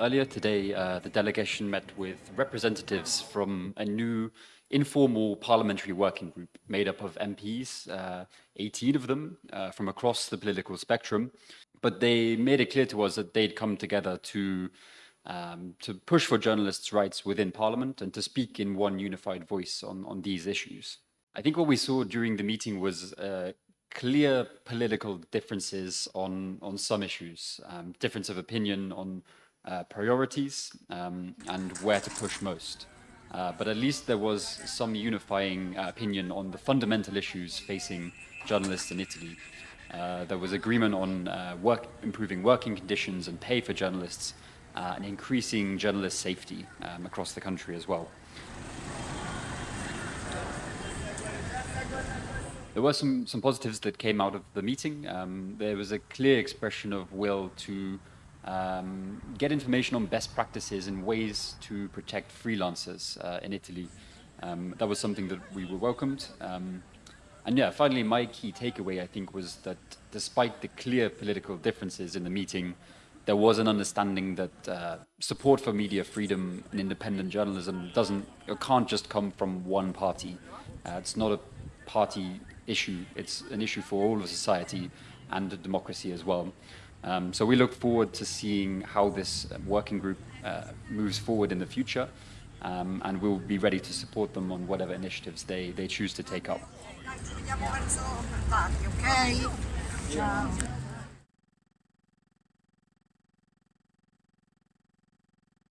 Earlier today, uh, the delegation met with representatives from a new informal parliamentary working group made up of MPs, uh, 18 of them uh, from across the political spectrum. But they made it clear to us that they'd come together to um, to push for journalists' rights within Parliament and to speak in one unified voice on, on these issues. I think what we saw during the meeting was uh, clear political differences on, on some issues, um, difference of opinion on uh, priorities um, and where to push most. Uh, but at least there was some unifying uh, opinion on the fundamental issues facing journalists in Italy. Uh, there was agreement on uh, work, improving working conditions and pay for journalists and increasing journalist safety um, across the country as well. There were some, some positives that came out of the meeting. Um, there was a clear expression of will to um, get information on best practices and ways to protect freelancers uh, in Italy. Um, that was something that we were welcomed. Um, and yeah, finally, my key takeaway, I think, was that despite the clear political differences in the meeting, there was an understanding that uh, support for media freedom and independent journalism doesn't or can't just come from one party. Uh, it's not a party issue. It's an issue for all of society and democracy as well. Um, so we look forward to seeing how this working group uh, moves forward in the future, um, and we'll be ready to support them on whatever initiatives they, they choose to take up. Okay? Ciao.